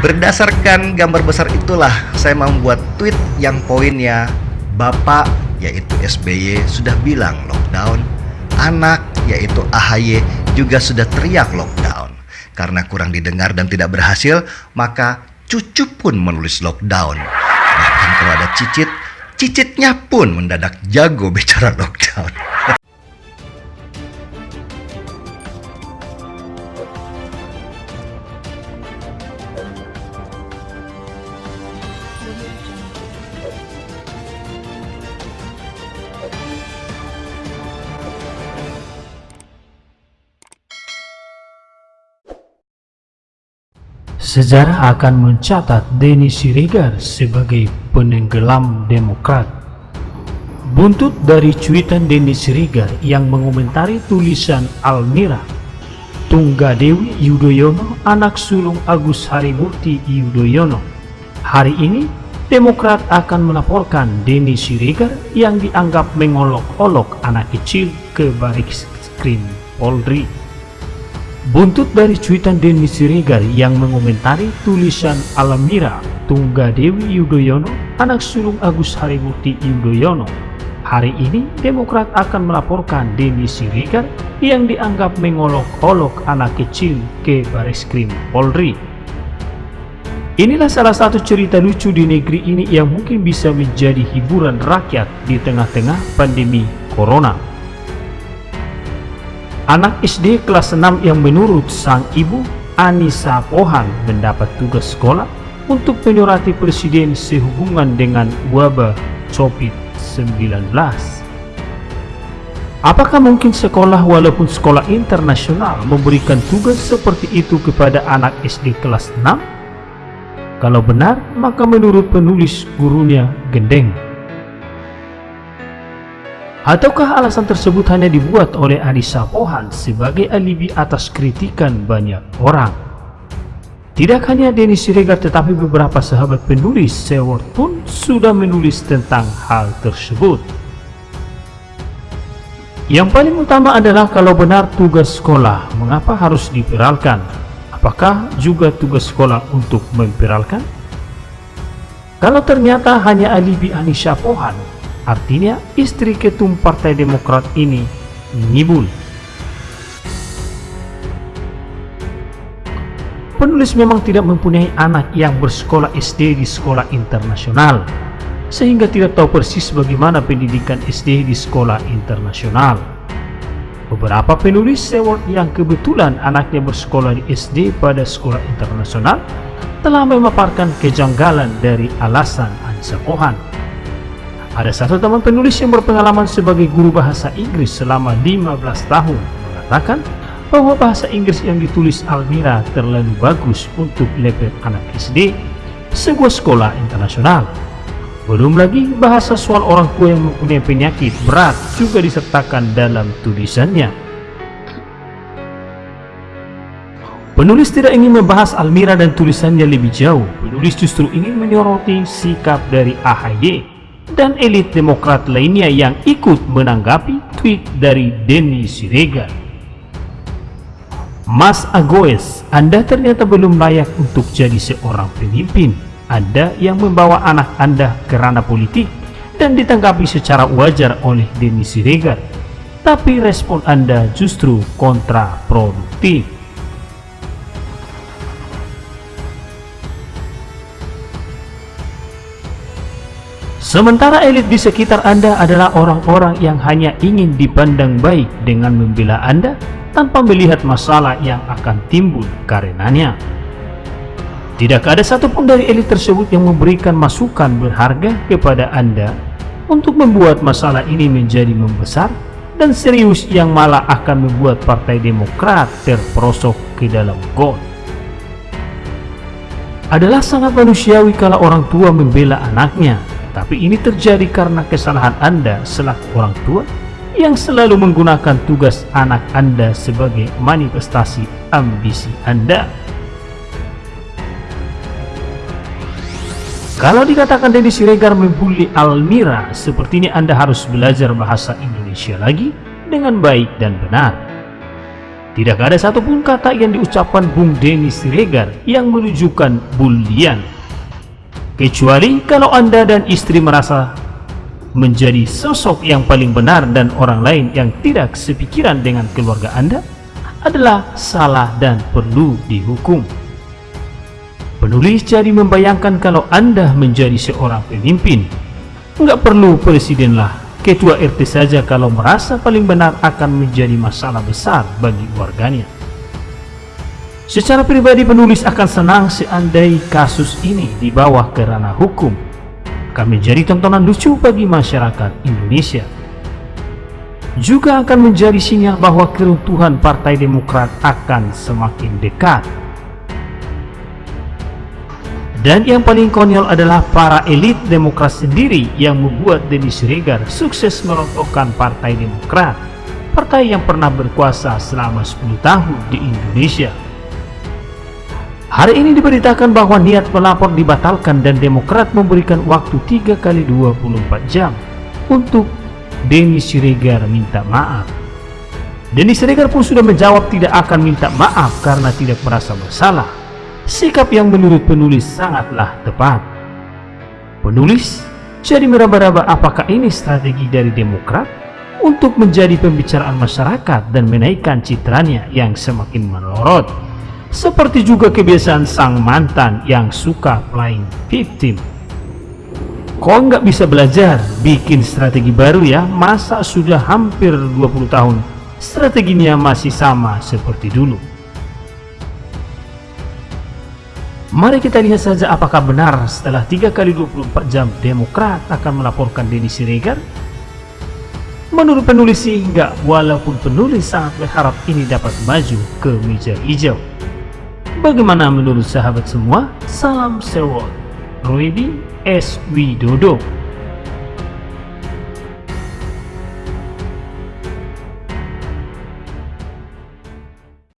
Berdasarkan gambar besar itulah saya membuat tweet yang poinnya Bapak yaitu SBY sudah bilang lockdown, anak yaitu AHY juga sudah teriak lockdown. Karena kurang didengar dan tidak berhasil, maka cucu pun menulis lockdown. Bahkan kalau ada cicit, cicitnya pun mendadak jago bicara lockdown. Sejarah akan mencatat Denny Siregar sebagai penenggelam Demokrat. Buntut dari cuitan Denny Siregar yang mengomentari tulisan Almira, Tunggadewi Yudhoyono, anak sulung Agus Harimurti Yudhoyono. Hari ini, Demokrat akan melaporkan Denny Siregar yang dianggap mengolok-olok anak kecil ke baris krim Polri. Buntut dari cuitan Denny Siregar yang mengomentari tulisan Alamira Tunggadewi Yudhoyono, anak sulung Agus Harimurti Yudhoyono. Hari ini Demokrat akan melaporkan Denny Siregar yang dianggap mengolok-olok anak kecil ke baris krim Polri. Inilah salah satu cerita lucu di negeri ini yang mungkin bisa menjadi hiburan rakyat di tengah-tengah pandemi Corona. Anak SD kelas 6 yang menurut sang ibu Anissa Pohan mendapat tugas sekolah untuk menyurati presiden sehubungan dengan wabah COVID-19. Apakah mungkin sekolah walaupun sekolah internasional memberikan tugas seperti itu kepada anak SD kelas 6? Kalau benar, maka menurut penulis gurunya gendeng. Ataukah alasan tersebut hanya dibuat oleh Anissa Pohan sebagai alibi atas kritikan banyak orang? Tidak hanya Denny Siregar tetapi beberapa sahabat penulis Seward pun sudah menulis tentang hal tersebut. Yang paling utama adalah kalau benar tugas sekolah, mengapa harus dipiralkan? Apakah juga tugas sekolah untuk memviralkan? Kalau ternyata hanya alibi Anissa Pohan, artinya istri ketum Partai Demokrat ini ngibul. Penulis memang tidak mempunyai anak yang bersekolah SD di sekolah internasional, sehingga tidak tahu persis bagaimana pendidikan SD di sekolah internasional. Beberapa penulis Seward yang kebetulan anaknya bersekolah di SD pada sekolah internasional telah memaparkan kejanggalan dari alasan Anissa Pohan. Ada satu teman penulis yang berpengalaman sebagai guru bahasa Inggris selama 15 tahun mengatakan bahwa bahasa Inggris yang ditulis Almira terlalu bagus untuk level anak SD sebuah sekolah internasional. Belum lagi bahasa soal orang tua yang mempunyai penyakit berat juga disertakan dalam tulisannya. Penulis tidak ingin membahas Almira dan tulisannya lebih jauh. Penulis justru ingin menyoroti sikap dari AHY dan elit demokrat lainnya yang ikut menanggapi tweet dari Denny Siregar. Mas Agoes, Anda ternyata belum layak untuk jadi seorang pemimpin. Anda yang membawa anak Anda ke ranah politik dan ditanggapi secara wajar oleh Denny Siregar. Tapi respon Anda justru kontraproduktif. Sementara elit di sekitar Anda adalah orang-orang yang hanya ingin dipandang baik dengan membela Anda tanpa melihat masalah yang akan timbul karenanya. Tidak ada satupun dari elit tersebut yang memberikan masukan berharga kepada Anda untuk membuat masalah ini menjadi membesar dan serius yang malah akan membuat Partai Demokrat terperosok ke dalam got. Adalah sangat manusiawi kalau orang tua membela anaknya, tapi ini terjadi karena kesalahan Anda selaku orang tua yang selalu menggunakan tugas anak Anda sebagai manifestasi ambisi Anda. Kalau dikatakan Denny Siregar membuli Almira, sepertinya Anda harus belajar bahasa Indonesia lagi dengan baik dan benar. Tidak ada satupun kata yang diucapkan Bung Denny Siregar yang menunjukkan bulian. Kecuali kalau Anda dan istri merasa menjadi sosok yang paling benar dan orang lain yang tidak sepikiran dengan keluarga Anda adalah salah dan perlu dihukum. Penulis jadi membayangkan kalau Anda menjadi seorang pemimpin, nggak perlu presiden lah, ketua RT saja kalau merasa paling benar akan menjadi masalah besar bagi warganya. Secara pribadi penulis akan senang seandai kasus ini dibawa ke ranah hukum, akan menjadi tontonan lucu bagi masyarakat Indonesia. Juga akan menjadi sinyal bahwa keruntuhan Partai Demokrat akan semakin dekat dan yang paling konyol adalah para elit Demokrat sendiri yang membuat Denny Siregar sukses merontokkan Partai Demokrat, partai yang pernah berkuasa selama 10 tahun di Indonesia. Hari ini diberitakan bahwa niat pelapor dibatalkan dan Demokrat memberikan waktu 3 kali 24 jam untuk Denny Siregar minta maaf. Denny Siregar pun sudah menjawab tidak akan minta maaf karena tidak merasa bersalah sikap yang menurut penulis sangatlah tepat. Penulis jadi meraba-raba apakah ini strategi dari Demokrat untuk menjadi pembicaraan masyarakat dan menaikkan citranya yang semakin melorot. Seperti juga kebiasaan sang mantan yang suka playing victim. Kok nggak bisa belajar bikin strategi baru ya? Masa sudah hampir 20 tahun strateginya masih sama seperti dulu. Mari kita lihat saja apakah benar setelah 3 kali 24 jam Demokrat akan melaporkan Denny Siregar. Menurut penulis sih enggak, walaupun penulis sangat berharap ini dapat maju ke meja hijau. Bagaimana menurut sahabat semua? Salam sewot. Ruedi S. Widodo